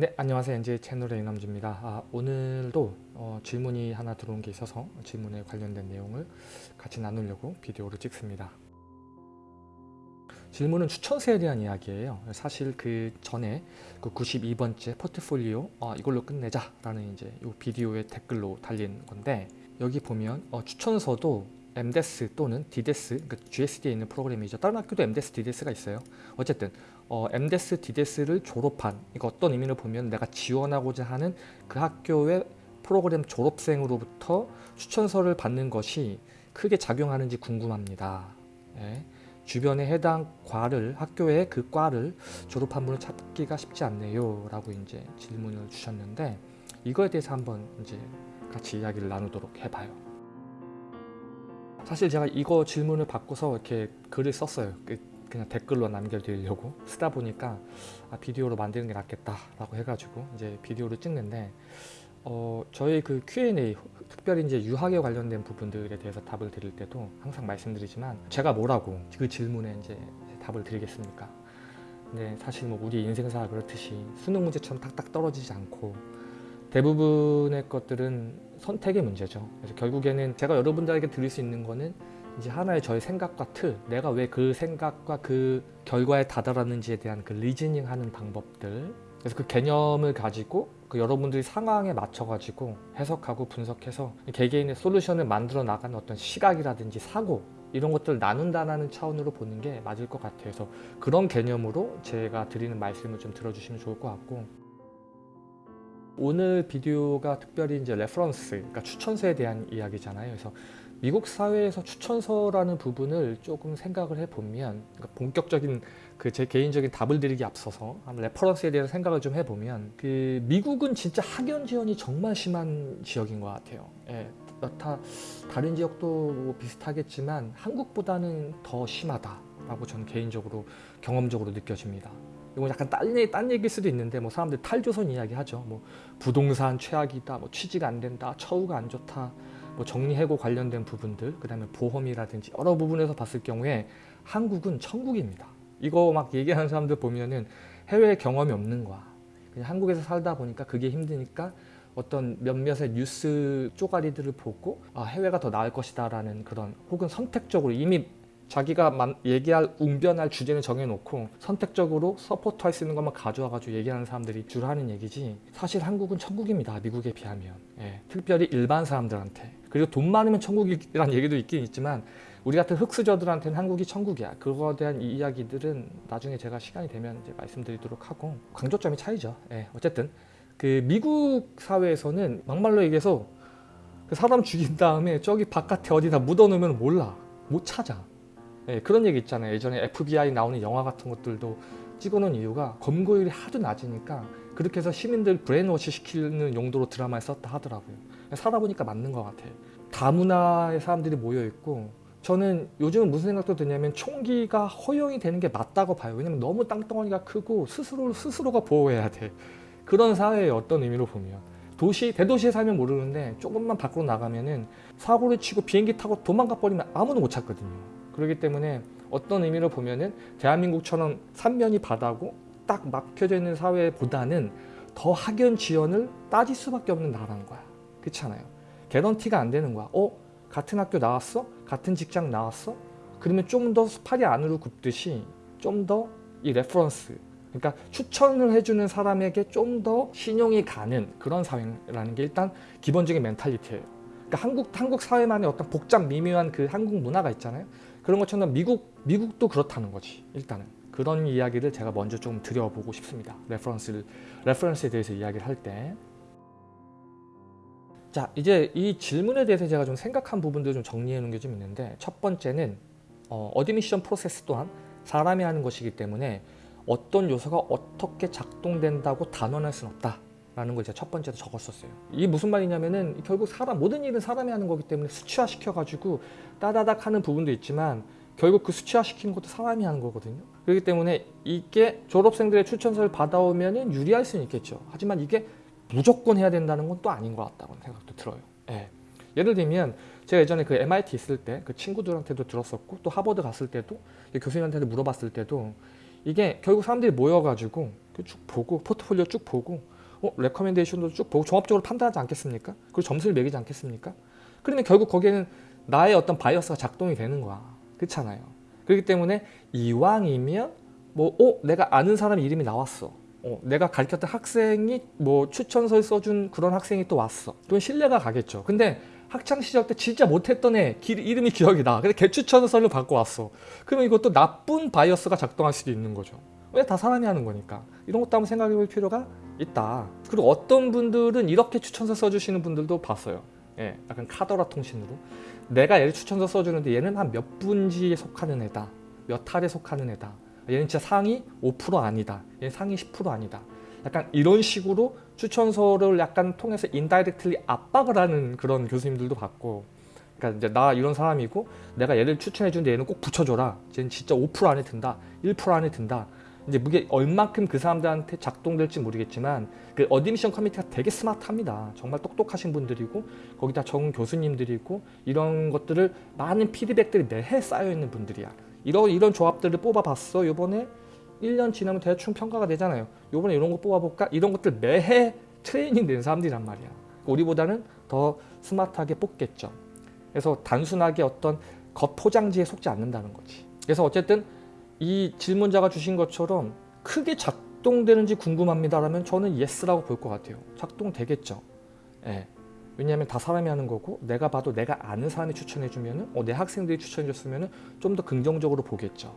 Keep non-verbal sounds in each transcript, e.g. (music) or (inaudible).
네 안녕하세요. NJ 채널의 이남주입니다. 아, 오늘도 어, 질문이 하나 들어온 게 있어서 질문에 관련된 내용을 같이 나누려고 비디오를 찍습니다. 질문은 추천세에 대한 이야기예요. 사실 그 전에 그 92번째 포트폴리오 어, 이걸로 끝내자 라는 이제 이 비디오의 댓글로 달린 건데 여기 보면 어, 추천서도 MDES 또는 DDES, 그러니까 GSD에 있는 프로그램이죠. 다른 학교도 MDES, DDES가 있어요. 어쨌든 어, MDES, DDES를 졸업한 이거 어떤 의미를 보면 내가 지원하고자 하는 그 학교의 프로그램 졸업생으로부터 추천서를 받는 것이 크게 작용하는지 궁금합니다. 예. 주변에 해당 과를 학교의 그 과를 졸업한 분을 찾기가 쉽지 않네요 라고 이제 질문을 주셨는데 이거에 대해서 한번 이제 같이 이야기를 나누도록 해봐요. 사실 제가 이거 질문을 받고서 이렇게 글을 썼어요. 그 그냥 댓글로 남겨드리려고 쓰다 보니까 아, 비디오로 만드는 게 낫겠다 라고 해가지고 이제 비디오를 찍는데 어, 저희 그 Q&A 특별히 이제 유학에 관련된 부분들에 대해서 답을 드릴 때도 항상 말씀드리지만 제가 뭐라고 그 질문에 이제 답을 드리겠습니까? 근데 사실 뭐 우리 인생사 그렇듯이 수능 문제처럼 탁탁 떨어지지 않고 대부분의 것들은 선택의 문제죠. 그래서 결국에는 제가 여러분들에게 드릴 수 있는 거는 이제 하나의 저의 생각과 틀, 내가 왜 그 생각과 그 결과에 다다랐는지에 대한 그 reasoning 하는 방법들 그래서 그 개념을 가지고 그 여러분들이 상황에 맞춰 가지고 해석하고 분석해서 개개인의 solution을 만들어 나가는 어떤 시각이라든지 사고 이런 것들을 나눈다는 차원으로 보는 게 맞을 것 같아요. 그래서 그런 개념으로 제가 드리는 말씀을 좀 들어주시면 좋을 것 같고 오늘 비디오가 특별히 이제 reference, 그러니까 추천서에 대한 이야기잖아요. 그래서 미국 사회에서 추천서라는 부분을 조금 생각을 해보면 그러니까 본격적인 그 제 개인적인 답을 드리기 앞서서 reference에 대해서 생각을 좀 해보면 그 미국은 진짜 학연 지연이 정말 심한 지역인 것 같아요. 예, 여타 다른 지역도 뭐 비슷하겠지만 한국보다는 더 심하다라고 저는 개인적으로 경험적으로 느껴집니다. 이건 약간 딴, 얘기, 딴 얘기일 수도 있는데 뭐 사람들 탈조선 이야기 하죠. 뭐 부동산 최악이다, 뭐 취지가 안 된다, 처우가 안 좋다, 뭐 정리해고 관련된 부분들, 그 다음에 보험이라든지 여러 부분에서 봤을 경우에 한국은 천국입니다. 이거 막 얘기하는 사람들 보면은 해외 경험이 없는 거야. 그냥 한국에서 살다 보니까 그게 힘드니까 어떤 몇몇의 뉴스 쪼가리들을 보고 아, 해외가 더 나을 것이다 라는 그런 혹은 선택적으로 이미 자기가 얘기할 웅변할 주제를 정해놓고 선택적으로 서포트할 수 있는 것만 가져와가지고 얘기하는 사람들이 주로 하는 얘기지 사실 한국은 천국입니다. 미국에 비하면. 예, 특별히 일반 사람들한테. 그리고 돈 많으면 천국이라는 얘기도 있긴 있지만 우리 같은 흑수저들한테는 한국이 천국이야. 그거에 대한 이야기들은 나중에 제가 시간이 되면 이제 말씀드리도록 하고 강조점이 차이죠. 예, 어쨌든 그 미국 사회에서는 막말로 얘기해서 그 사람 죽인 다음에 저기 바깥에 어디다 묻어놓으면 몰라. 못 찾아. 예, 그런 얘기 있잖아요. 예전에 FBI 나오는 영화 같은 것들도 찍어놓은 이유가 검거율이 하도 낮으니까 그렇게 해서 시민들 브레인워시 시키는 용도로 드라마에 썼다 하더라고요. 살아보니까 맞는 것 같아요. 다문화의 사람들이 모여있고 저는 요즘은 무슨 생각도 드냐면 총기가 허용이 되는 게 맞다고 봐요. 왜냐면 너무 땅덩어리가 크고 스스로, 스스로가 보호해야 돼. 그런 사회의 어떤 의미로 보면 도시, 대도시에 살면 모르는데 조금만 밖으로 나가면은 사고를 치고 비행기 타고 도망가 버리면 아무도 못 찾거든요. 그렇기 때문에 어떤 의미로 보면은 대한민국처럼 삼면이 바다고 딱 막혀져 있는 사회보다는 더 학연 지연을 따질 수밖에 없는 나라인 거야. 그렇잖아요. guarantee가 안 되는 거야. 어? 같은 학교 나왔어? 같은 직장 나왔어? 그러면 좀더 팔이 안으로 굽듯이 좀 더 이 reference 그러니까 추천을 해주는 사람에게 좀 더 신용이 가는 그런 사회라는 게 일단 기본적인 mentality예요. 그러니까 한국, 한국 사회만의 어떤 복잡 미묘한 그 한국 문화가 있잖아요. 그런 것처럼 미국, 미국도 그렇다는 거지 일단은. 그런 이야기를 제가 먼저 좀 드려보고 싶습니다. reference를, reference에 대해서 이야기를 할 때. 자 이제 이 질문에 대해서 제가 좀 생각한 부분들 좀 정리해 놓은 게 좀 있는데 첫 번째는 어, admission process 또한 사람이 하는 것이기 때문에 어떤 요소가 어떻게 작동된다고 단언할 수는 없다 라는 걸 제가 첫 번째로 적었었어요. 이게 무슨 말이냐면은 결국 사람 모든 일은 사람이 하는 거기 때문에 수치화 시켜가지고 따다닥 하는 부분도 있지만 결국 그 수치화 시키는 것도 사람이 하는 거거든요. 그렇기 때문에 이게 졸업생들의 추천서를 받아오면 유리할 수는 있겠죠. 하지만 이게 무조건 해야 된다는 건 또 아닌 것 같다고 생각도 들어요. 예. 예를 들면 제가 예전에 그 MIT 있을 때 그 친구들한테도 들었었고 또 하버드 갔을 때도 교수님한테도 물어봤을 때도 이게 결국 사람들이 모여가지고 쭉 보고 포트폴리오 쭉 보고 어, 레커멘데이션도 쭉 보고 종합적으로 판단하지 않겠습니까? 그리고 점수를 매기지 않겠습니까? 그러면 결국 거기에는 나의 어떤 bias가 작동이 되는 거야. 그렇잖아요. 그렇기 때문에 이왕이면 뭐 어, 내가 아는 사람 이름이 나왔어. 어, 내가 가르쳤던 학생이 뭐 추천서를 써준 그런 학생이 또 왔어. 그럼 신뢰가 가겠죠. 근데 학창 시절 때 진짜 못했던 애 기- 이름이 기억이 나. 근데 걔 추천서를 받고 왔어. 그러면 이것도 나쁜 bias가 작동할 수도 있는 거죠. 왜 다 사람이 하는 거니까. 이런 것도 한번 생각해 볼 필요가 있다. 그리고 어떤 분들은 이렇게 추천서 써주시는 분들도 봤어요. 예, 약간 카더라 통신으로. 내가 얘를 추천서 써주는데 얘는 한 몇 분지에 속하는 애다. 몇 할에 속하는 애다. 얘는 진짜 상위 5% 아니다. 얘는 상위 10% 아니다. 약간 이런 식으로 추천서를 약간 통해서 indirectly 압박을 하는 그런 교수님들도 봤고 그러니까 이제 나 이런 사람이고 내가 얘를 추천해 주는데 얘는 꼭 붙여줘라. 쟤는 진짜 5% 안에 든다. 1% 안에 든다. 이제 그게 얼만큼 그 사람들한테 작동될지 모르겠지만 그 admission committee가 되게 스마트합니다. 정말 똑똑하신 분들이고 거기다 적은 교수님들이고 이런 것들을 많은 피드백들이 매해 쌓여 있는 분들이야. 이런 이런 조합들을 뽑아봤어. 요번에 1년 지나면 대충 평가가 되잖아요. 요번에 이런 거 뽑아볼까? 이런 것들 매해 트레이닝 된 사람들이란 말이야. 우리보다는 더 스마트하게 뽑겠죠. 그래서 단순하게 어떤 겉포장지에 속지 않는다는 거지. 그래서 어쨌든 이 질문자가 주신 것처럼 크게 작동되는지 궁금합니다 라면 저는 yes라고 볼 것 같아요. 작동되겠죠. 예. 왜냐하면 다 사람이 하는 거고 내가 봐도 내가 아는 사람이 추천해주면은 어, 내 학생들이 추천해줬으면은 좀더 긍정적으로 보겠죠.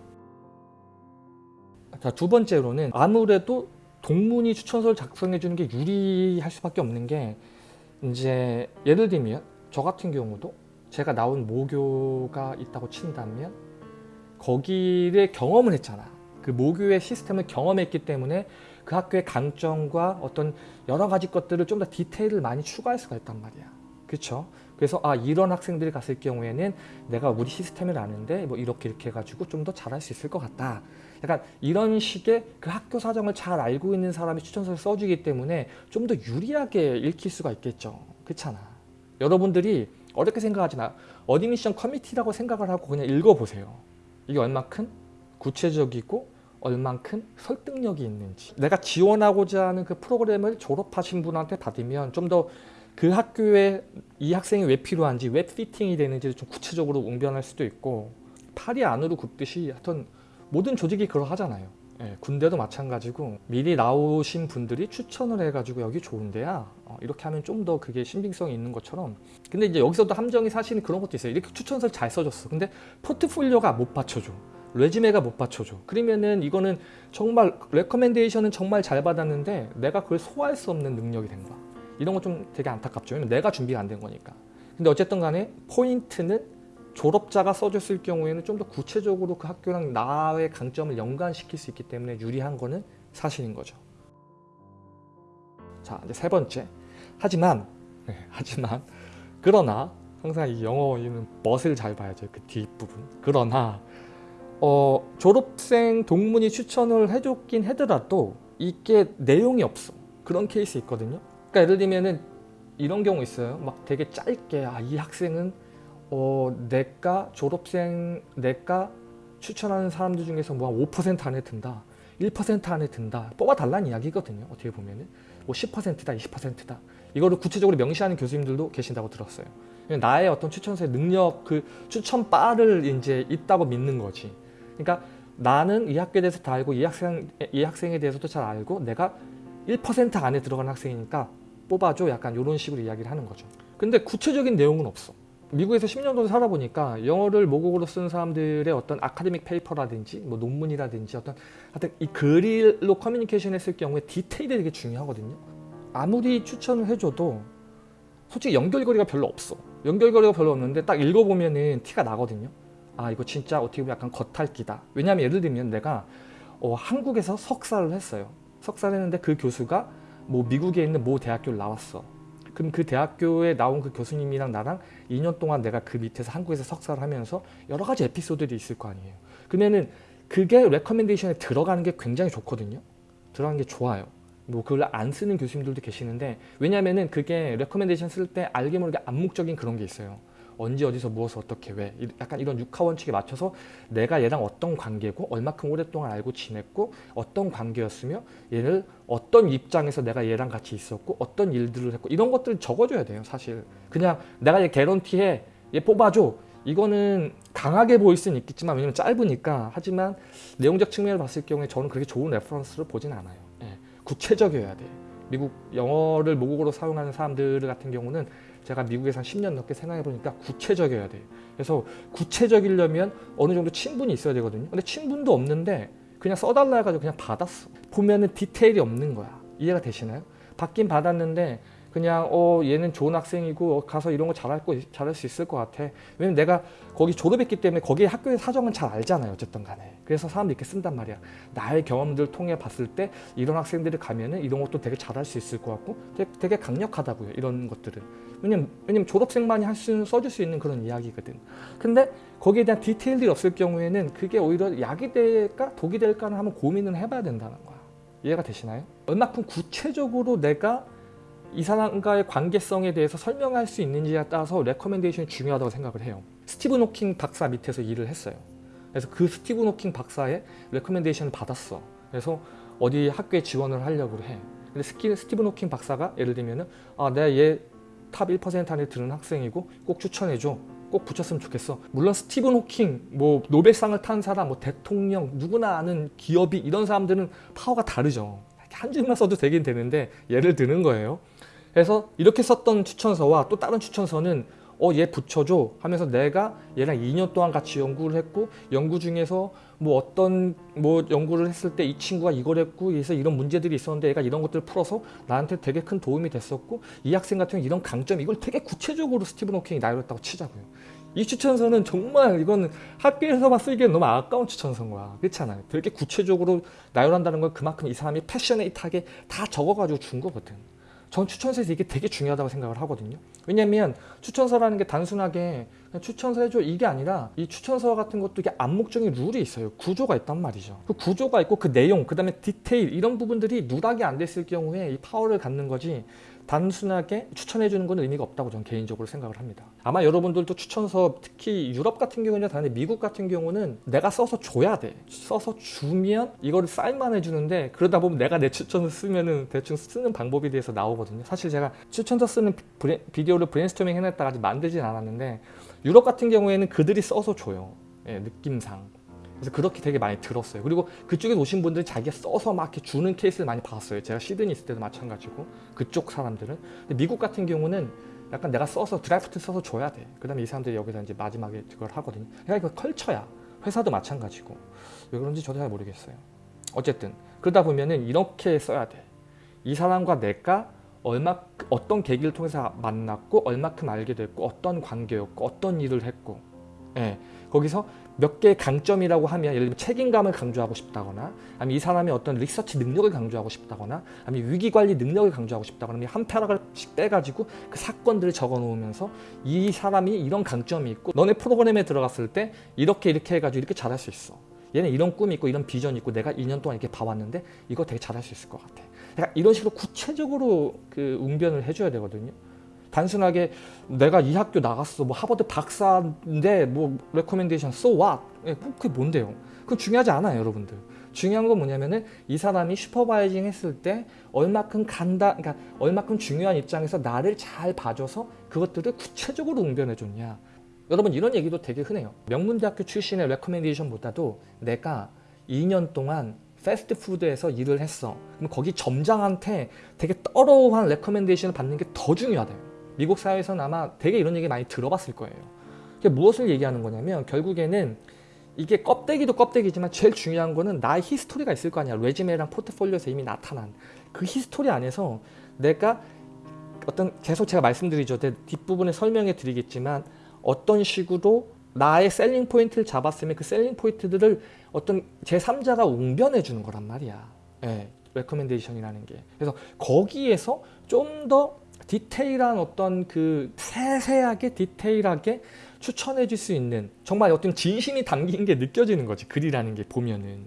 자, 두 번째로는 아무래도 동문이 추천서를 작성해 주는 게 유리할 수밖에 없는 게 이제 예를 들면 저 같은 경우도 제가 나온 모교가 있다고 친다면 거기를 경험을 했잖아. 그 모교의 시스템을 경험했기 때문에 그 학교의 강점과 어떤 여러 가지 것들을 좀 더 디테일을 많이 추가할 수가 있단 말이야. 그렇죠? 그래서 아 이런 학생들이 갔을 경우에는 내가 우리 시스템을 아는데 뭐 이렇게 이렇게 해가지고 좀 더 잘할 수 있을 것 같다. 약간 이런 식의 그 학교 사정을 잘 알고 있는 사람이 추천서를 써주기 때문에 좀 더 유리하게 읽힐 수가 있겠죠. 그렇잖아. 여러분들이 어렵게 생각하지 마. admission committee라고 생각을 하고 그냥 읽어보세요. 이게 얼만큼 구체적이고 얼만큼 설득력이 있는지. 내가 지원하고자 하는 그 프로그램을 졸업하신 분한테 받으면 좀 더 그 학교에 이 학생이 왜 필요한지 왜 fitting이 되는지를 좀 구체적으로 웅변할 수도 있고 팔이 안으로 굽듯이 하여튼 모든 조직이 그러하잖아요 예, 군대도 마찬가지고 미리 나오신 분들이 추천을 해가지고 여기 좋은데야. 어, 이렇게 하면 좀 더 그게 신빙성이 있는 것처럼. 근데 이제 여기서도 함정이 사실은 그런 것도 있어요. 이렇게 추천서를 잘 써줬어. 근데 포트폴리오가 못 받쳐줘. 레지메가 못 받쳐줘. 그러면은 이거는 정말 레커멘데이션은 정말 잘 받았는데 내가 그걸 소화할 수 없는 능력이 된 거야. 이런 거 좀 되게 안타깝죠. 왜냐면 내가 준비가 안 된 거니까. 근데 어쨌든 간에 포인트는 졸업자가 써줬을 경우에는 좀 더 구체적으로 그 학교랑 나의 강점을 연관시킬 수 있기 때문에 유리한 거는 사실인 거죠. 자 이제 세 번째. 하지만 네, 하지만 그러나 항상 이 영어에는 멋을 잘 봐야죠 그 뒷부분. 그러나 어, 졸업생 동문이 추천을 해줬긴 하더라도 이게 내용이 없어. 그런 케이스 있거든요. 그러니까 예를 들면은 이런 경우 있어요. 막 되게 짧게 아, 이 학생은 어, 내과 졸업생 내과 추천하는 사람들 중에서 뭐5% 안에 든다 1% 안에 든다 뽑아달라는 이야기거든요 어떻게 보면은. 뭐 10%다 20%다. 이거를 구체적으로 명시하는 교수님들도 계신다고 들었어요. 나의 어떤 추천서의 능력 그 추천 바를 이제 있다고 믿는 거지. 그러니까 나는 이 학교에 대해서 다 알고 이 학생 이 학생에 대해서도 잘 알고 내가 1% 안에 들어가는 학생이니까 뽑아줘. 약간 이런 식으로 이야기를 하는 거죠. 근데 구체적인 내용은 없어 미국에서 10년 정도 살아보니까 영어를 모국어로 쓰는 사람들의 어떤 아카데믹 페이퍼라든지 뭐 논문이라든지 어떤 하여튼 이 글로 커뮤니케이션 했을 경우에 디테일이 되게 중요하거든요. 아무리 추천을 해줘도 솔직히 연결고리가 별로 없어. 연결고리가 별로 없는데 딱 읽어보면은 티가 나거든요. 아 이거 진짜 어떻게 보면 약간 겉핥기다. 왜냐하면 예를 들면 내가 어, 한국에서 석사를 했어요. 석사를 했는데 그 교수가 뭐 미국에 있는 모 대학교를 나왔어 그럼 그 대학교에 나온 그 교수님이랑 나랑 2년 동안 내가 그 밑에서 한국에서 석사를 하면서 여러 가지 에피소드들이 있을 거 아니에요. 그러면은 그게 recommendation에 들어가는 게 굉장히 좋거든요. 들어가는 게 좋아요. 뭐 그걸 안 쓰는 교수님들도 계시는데 왜냐면은 그게 recommendation 쓸 때 알게 모르게 암묵적인 그런 게 있어요 언제 어디서 무엇을 어떻게 왜 이- 약간 이런 육하 원칙에 맞춰서 내가 얘랑 어떤 관계고 얼마큼 오랫동안 알고 지냈고 어떤 관계였으며 얘를 어떤 입장에서 내가 얘랑 같이 있었고 어떤 일들을 했고 이런 것들을 적어줘야 돼요 사실. 그냥 내가 얘 guarantee해 얘 뽑아줘. 이거는 강하게 보일 수는 있겠지만 왜냐면 짧으니까. 하지만 내용적 측면을 봤을 경우에 저는 그렇게 좋은 reference를 보진 않아요. 예, 구체적이어야 돼요. 미국 영어를 모국어로 사용하는 사람들 같은 경우는 제가 미국에서 한 10년 넘게 생각해 보니까 구체적이어야 돼요. 그래서 구체적이려면 어느 정도 친분이 있어야 되거든요. 근데 친분도 없는데 그냥 써달라 해가지고 그냥 받았어. 보면은 디테일이 없는 거야. 이해가 되시나요? 받긴 받았는데 그냥 어 얘는 좋은 학생이고 어, 가서 이런 거 잘할 거 잘할 수 있을 것 같아. 왜냐면 내가 거기 졸업했기 때문에 거기 학교의 사정은 잘 알잖아요. 어쨌든 간에. 그래서 사람들이 이렇게 쓴단 말이야. 나의 경험들 통해 봤을 때 이런 학생들이 가면은 이런 것도 되게 잘할 수 있을 것 같고 되게, 되게 강력하다고요. 이런 것들은. 왜냐면, 왜냐면 졸업생만이 할 수, 써줄 수 있는 그런 이야기거든. 근데 거기에 대한 디테일들이 없을 경우에는 그게 오히려 약이 될까 독이 될까는 한번 고민을 해봐야 된다는 거야. 이해가 되시나요? 얼마큼 구체적으로 내가 이 사람과의 관계성에 대해서 설명할 수 있는지에 따라서 recommendation이 중요하다고 생각을 해요. 스티븐 호킹 박사 밑에서 일을 했어요. 그래서 그 스티븐 호킹 박사의 recommendation을 받았어. 그래서 어디 학교에 지원을 하려고 해. 근데 스키, 스티븐 호킹 박사가 예를 들면은 아 내가 얘 top 1% 안에 드는 학생이고 꼭 추천해줘. 꼭 붙였으면 좋겠어. 물론 스티븐 호킹, 뭐 노벨상을 탄 사람, 뭐 대통령, 누구나 아는 기업이 이런 사람들은 파워가 다르죠. 한 줄만 써도 되긴 되는데 예를 드는 거예요. 그래서 이렇게 썼던 추천서와 또 다른 추천서는 어 얘 붙여줘 하면서 내가 얘랑 2년 동안 같이 연구를 했고 연구 중에서 뭐 어떤 뭐 연구를 했을 때 이 친구가 이걸 했고 그래서 이런 문제들이 있었는데 얘가 이런 것들을 풀어서 나한테 되게 큰 도움이 됐었고 이 학생 같은 경우 이런 강점 이걸 되게 구체적으로 스티븐 호킹이 나열했다고 치자고요. 이 추천서는 정말 이건 학교에서만 쓰기엔 너무 아까운 추천서인 거야. 그렇잖아요. 되게 구체적으로 나열한다는 건 그만큼 이 사람이 패셔네이트하게 다 적어가지고 준 거거든. 전 추천서에서 이게 되게 중요하다고 생각을 하거든요. 왜냐면 추천서라는 게 단순하게 추천서 해줘 이게 아니라 이 추천서 같은 것도 이게 암묵적인 룰이 있어요. 구조가 있단 말이죠. 그 구조가 있고 그 내용, 그 다음에 디테일 이런 부분들이 누락이 안 됐을 경우에 이 파워를 갖는 거지 단순하게 추천해 주는 건 의미가 없다고 저는 개인적으로 생각을 합니다. 아마 여러분들도 추천서 특히 유럽 같은 경우는 다른데 미국 같은 경우는 내가 써서 줘야 돼. 써서 주면 이거를 사인만 해주는데 그러다 보면 내가 내 추천서 쓰면은 대충 쓰는 방법에 대해서 나오거든요. 사실 제가 추천서 쓰는 브레, 비디오를 브레인스토밍 해놨다가 아직 만들진 않았는데 유럽 같은 경우에는 그들이 써서 줘요. 예, 느낌상. 그래서 그렇게 되게 많이 들었어요. 그리고 그쪽에 오신 분들은 자기가 써서 막 이렇게 주는 케이스를 많이 봤어요. 제가 시드니 있을 때도 마찬가지고 그쪽 사람들은. 근데 미국 같은 경우는 약간 내가 써서 드래프트 써서 줘야 돼. 그 다음에 이 사람들이 여기서 이제 마지막에 그걸 하거든요. 그러니까 이거 컬처야. 회사도 마찬가지고 왜 그런지 저도 잘 모르겠어요. 어쨌든 그러다 보면은 이렇게 써야 돼. 이 사람과 내가 얼마 어떤 계기를 통해서 만났고 얼마큼 알게 됐고 어떤 관계였고 어떤 일을 했고. 예, 거기서 몇 개의 강점이라고 하면 예를 들면 책임감을 강조하고 싶다거나 아니면 이 사람의 어떤 리서치 능력을 강조하고 싶다거나 아니면 위기관리 능력을 강조하고 싶다거나 아니면 한 패러그래프씩 빼가지고 그 사건들을 적어 놓으면서 이 사람이 이런 강점이 있고 너네 프로그램에 들어갔을 때 이렇게 이렇게 해가지고 이렇게 잘할 수 있어. 얘는 이런 꿈이 있고 이런 비전이 있고 내가 2년 동안 이렇게 봐왔는데 이거 되게 잘할 수 있을 것 같아 이런 식으로 구체적으로 그 웅변을 해줘야 되거든요. 단순하게 내가 이 학교 나왔어. 뭐 하버드 박사인데 뭐 recommendation so what? 예, 그게 뭔데요? 그건 중요하지 않아요 여러분들. 중요한 건 뭐냐면은 이 사람이 supervising 했을 때 얼마큼 간다 그러니까 얼마큼 중요한 입장에서 나를 잘 봐줘서 그것들을 구체적으로 웅변해 줬냐. 여러분 이런 얘기도 되게 흔해요. 명문대학교 출신의 recommendation보다도 내가 2년 동안 패스트푸드에서 일을 했어 그럼 거기 점장한테 되게 thorough한 recommendation을 받는 게 더 중요하대요 미국 사회에서는 아마 되게 이런 얘기 많이 들어봤을 거예요. 그게 무엇을 얘기하는 거냐면 결국에는 이게 껍데기도 껍데기지만 제일 중요한 거는 나의 history가 있을 거 아니야. resume랑 포트폴리오에서 이미 나타난 그 history 안에서 내가 어떤 계속 제가 말씀드리죠. 뒷부분에 설명해 드리겠지만 어떤 식으로 나의 셀링 포인트를 잡았으면 그 셀링 포인트들을 어떤 제3자가 웅변해 주는 거란 말이야. 예, recommendation이라는 게. 그래서 거기에서 좀 더 디테일한 어떤 그 세세하게 디테일하게 추천해 줄 수 있는 정말 어떤 진심이 담긴 게 느껴지는 거지 글이라는 게 보면은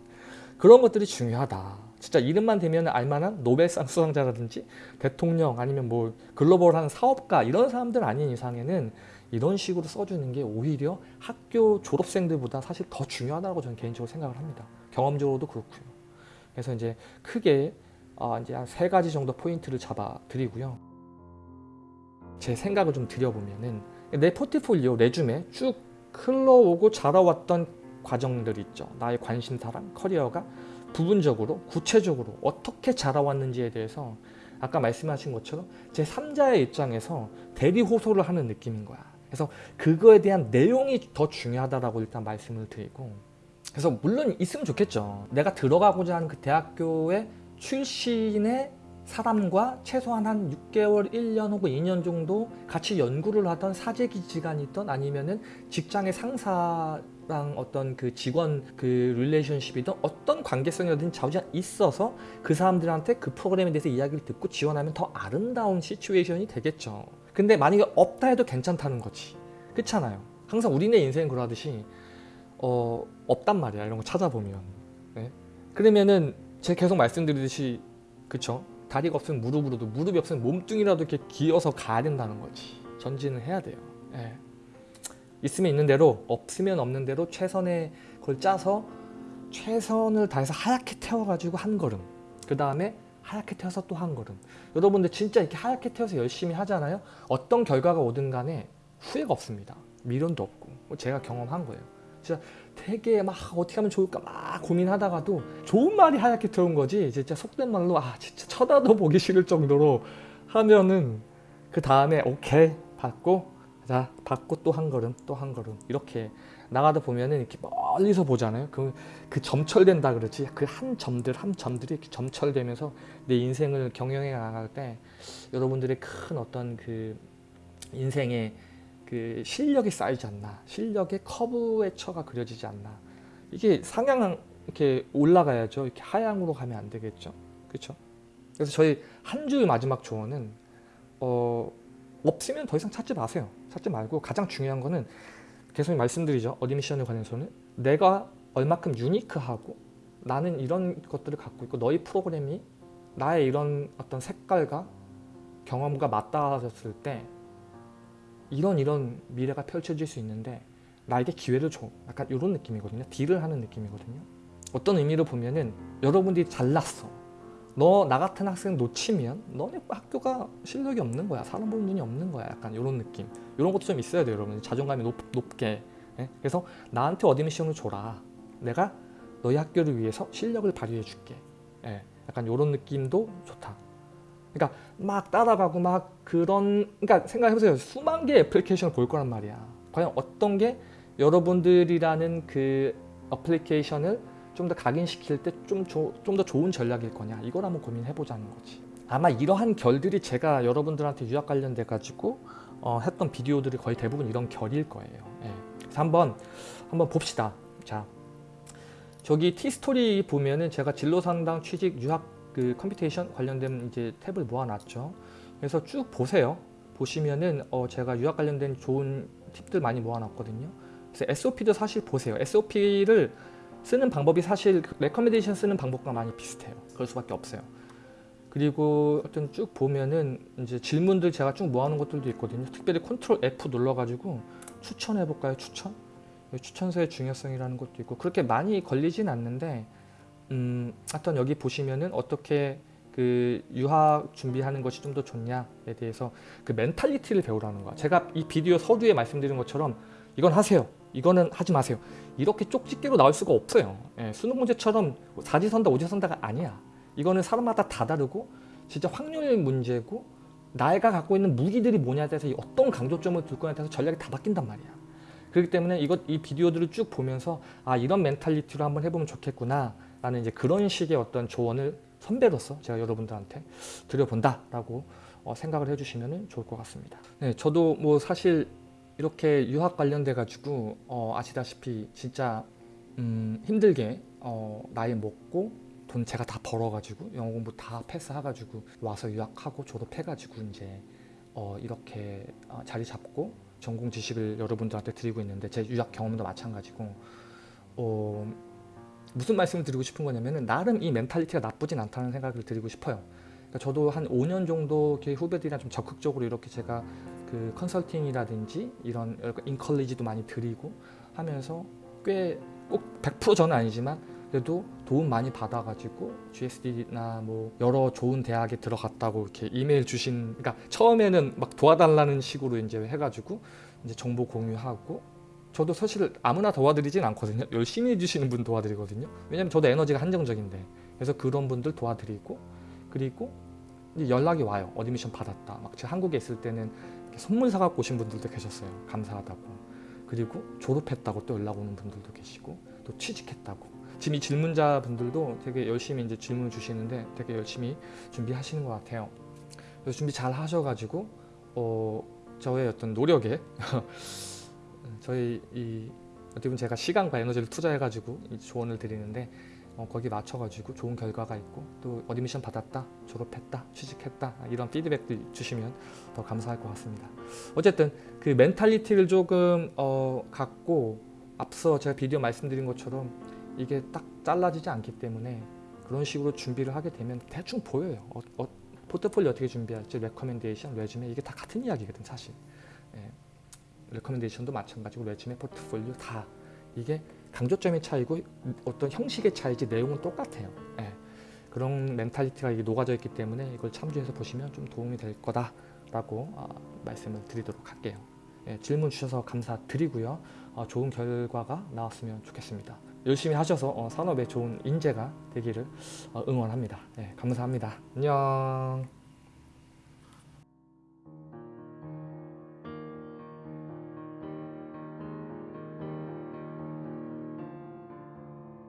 그런 것들이 중요하다 진짜 이름만 대면 알만한 노벨상 수상자라든지 대통령 아니면 뭐 글로벌한 사업가 이런 사람들 아닌 이상에는 이런 식으로 써주는 게 오히려 학교 졸업생들보다 사실 더 중요하다고 저는 개인적으로 생각을 합니다. 경험적으로도 그렇고요. 그래서 이제 크게 어 이제 한 세 가지 정도 포인트를 잡아 드리고요. 제 생각을 좀 드려보면은 내 포트폴리오 레줌에 쭉 흘러오고 자라왔던 과정들 있죠. 나의 관심사랑 커리어가 부분적으로 구체적으로 어떻게 자라왔는지에 대해서 아까 말씀하신 것처럼 제 3자의 입장에서 대리 호소를 하는 느낌인 거야. 그래서 그거에 대한 내용이 더 중요하다라고 일단 말씀을 드리고 그래서 물론 있으면 좋겠죠. 내가 들어가고자 하는 그 대학교의 출신의 사람과 최소한 한 6개월, 1년 혹은 2년 정도 같이 연구를 하던 사제기지간이든 아니면은 직장의 상사랑 어떤 그 직원 그 릴레이션십이든 어떤 관계성이든 자우지 있어서 그 사람들한테 그 프로그램에 대해서 이야기를 듣고 지원하면 더 아름다운 시츄에이션이 되겠죠. 근데 만약에 없다 해도 괜찮다는 거지. 그렇잖아요. 항상 우리네 인생 그러하듯이 어, 없단 말이야. 이런 거 찾아보면. 네? 그러면은 제가 계속 말씀드리듯이 그쵸? 다리가 없으면 무릎으로도 무릎이 없으면 몸뚱이라도 이렇게 기어서 가야 된다는 거지. 전진을 해야 돼요. 예. 있으면 있는 대로 없으면 없는 대로 최선의 걸 짜서 최선을 다해서 하얗게 태워가지고 한 걸음. 그 다음에 하얗게 태워서 또 한 걸음. 여러분들 진짜 이렇게 하얗게 태워서 열심히 하잖아요. 어떤 결과가 오든 간에 후회가 없습니다. 미련도 없고. 뭐 제가 경험한 거예요. 진짜 되게 막 어떻게 하면 좋을까 막 고민하다가도 좋은 말이 하얗게 태운 거지 진짜 속된 말로 아 진짜 쳐다도 보기 싫을 정도로 하면은 그 다음에 오케이 받고 자 받고 또 한 걸음 또 한 걸음 이렇게 나가다 보면은 이렇게 멀리서 보잖아요. 그, 그 점철된다 그러지. 그 한 점들 한 점들이 이렇게 점철되면서 내 인생을 경영해 나갈 때 여러분들의 큰 어떤 그 인생의 그 실력이 쌓이지 않나. 실력의 커브의 처가 그려지지 않나. 이게 상향 이렇게 올라가야죠. 이렇게 하향으로 가면 안 되겠죠. 그렇죠 그래서 저희 한 주의 마지막 조언은 어, 없으면 더 이상 찾지 마세요. 찾지 말고 가장 중요한 거는 계속 말씀드리죠. admission에 관해서는 내가 얼마큼 unique하고 나는 이런 것들을 갖고 있고 너희 프로그램이 나의 이런 어떤 색깔과 경험과 맞닿아졌을 때 이런 이런 미래가 펼쳐질 수 있는데 나에게 기회를 줘. 약간 이런 느낌이거든요. deal을 하는 느낌이거든요. 어떤 의미로 보면은 여러분들이 잘났어 너 나 같은 학생 놓치면 너네 학교가 실력이 없는 거야. 사람 보는 눈이 없는 거야. 약간 이런 느낌. 이런 것도 좀 있어야 돼요 여러분. 자존감이 높, 높게. 예? 그래서 나한테 admission을 줘라. 내가 너희 학교를 위해서 실력을 발휘해 줄게. 예? 약간 이런 느낌도 좋다. 그러니까 막 따라가고 막 그런 그러니까 생각해보세요. 수만 개의 application을 볼 거란 말이야. 과연 어떤 게 여러분들이라는 그 application을 좀 더 각인시킬 때 좀 좀 더 좋은 전략일 거냐 이걸 한번 고민해보자는 거지 아마 이러한 결들이 제가 여러분들한테 유학 관련돼 가지고 어, 했던 비디오들이 거의 대부분 이런 결일 거예요 예. 그래서 한번 한번 봅시다 자 저기 티스토리 보면은 제가 진로 상담 취직 유학 그 computation 관련된 이제 탭을 모아놨죠. 그래서 쭉 보세요. 보시면은 어 제가 유학 관련된 좋은 팁들 많이 모아놨거든요. 그래서 SOP도 사실 보세요. SOP를 쓰는 방법이 사실 recommendation 쓰는 방법과 많이 비슷해요. 그럴 수밖에 없어요. 그리고 어떤 쭉 보면은 이제 질문들 제가 쭉 모아놓은 것들도 있거든요. 특별히 control F 눌러가지고 추천해 볼까요? 추천? 추천서의 중요성이라는 것도 있고 그렇게 많이 걸리진 않는데 음, 하여튼 여기 보시면은 어떻게 그 유학 준비하는 것이 좀 더 좋냐에 대해서 그 mentality를 배우라는 거야. 제가 이 비디오 서두에 말씀드린 것처럼 이건 하세요. 이거는 하지 마세요. 이렇게 쪽집게로 나올 수가 없어요. 예, 수능 문제처럼 사지선다 오지선다가 아니야. 이거는 사람마다 다 다르고 진짜 확률 문제고 내가 갖고 있는 무기들이 뭐냐에 대해서 어떤 강조점을 둘 거냐에 대해서 전략이 다 바뀐단 말이야. 그렇기 때문에 이것 이 비디오들을 쭉 보면서 아 이런 mentality로 한번 해보면 좋겠구나 라는 이제 그런 식의 어떤 조언을 선배로서 제가 여러분들한테 드려본다라고 어, 생각을 해주시면 좋을 것 같습니다. 네, 저도 뭐 사실 이렇게 유학 관련돼 가지고 어, 아시다시피 진짜 음, 힘들게 어, 나이 먹고 돈 제가 다 벌어가지고 영어 공부 다 패스해가지고 와서 유학하고 졸업해가지고 이제 어, 이렇게 어, 자리 잡고 전공 지식을 여러분들한테 드리고 있는데 제 유학 경험도 마찬가지고 어, 무슨 말씀을 드리고 싶은 거냐면은 나름 이 mentality가 나쁘진 않다는 생각을 드리고 싶어요. 그러니까 저도 한 5년 정도 후배들이랑 좀 적극적으로 이렇게 제가 그 컨설팅이라든지 이런 encourage도 많이 드리고 하면서 꽤 꼭 100% 저는 아니지만 그래도 도움 많이 받아가지고 GSD나 뭐 여러 좋은 대학에 들어갔다고 이렇게 이메일 주신 그러니까 처음에는 막 도와달라는 식으로 이제 해가지고 이제 정보 공유하고 저도 사실 아무나 도와드리진 않거든요. 열심히 해주시는 분 도와드리거든요. 왜냐면 저도 에너지가 한정적인데 그래서 그런 분들 도와드리고 그리고 연락이 와요. admission 받았다. 막 제가 한국에 있을 때는 선물 사갖고 오신 분들도 계셨어요. 감사하다고. 그리고 졸업했다고 또 연락 오는 분들도 계시고 또 취직했다고. 지금 이 질문자 분들도 되게 열심히 이제 질문 주시는데 되게 열심히 준비하시는 것 같아요. 그래서 준비 잘 하셔가지고 어, 저의 어떤 노력에 (laughs) 저희 이 어떻게 보면 제가 시간과 에너지를 투자해가지고 이 조언을 드리는데 어, 거기 맞춰가지고 좋은 결과가 있고 또 admission 받았다, 졸업했다, 취직했다 이런 피드백들 주시면 더 감사할 것 같습니다. 어쨌든 그 mentality를 조금 어, 갖고 앞서 제가 비디오 말씀드린 것처럼 이게 딱 잘라지지 않기 때문에 그런 식으로 준비를 하게 되면 대충 보여요. 어, 어, 포트폴리오 어떻게 준비할지, recommendation, resume 이게 다 같은 이야기거든 사실. 예. recommendation도 마찬가지고 resume, 포트폴리오 다 이게 강조점의 차이고 어떤 형식의 차이지 내용은 똑같아요. 예. 그런 mentality가 녹아져 있기 때문에 이걸 참조해서 보시면 좀 도움이 될 거다라고 어, 말씀을 드리도록 할게요. 예, 질문 주셔서 감사드리고요. 어, 좋은 결과가 나왔으면 좋겠습니다. 열심히 하셔서 어, 산업에 좋은 인재가 되기를 어, 응원합니다. 예, 감사합니다. 안녕.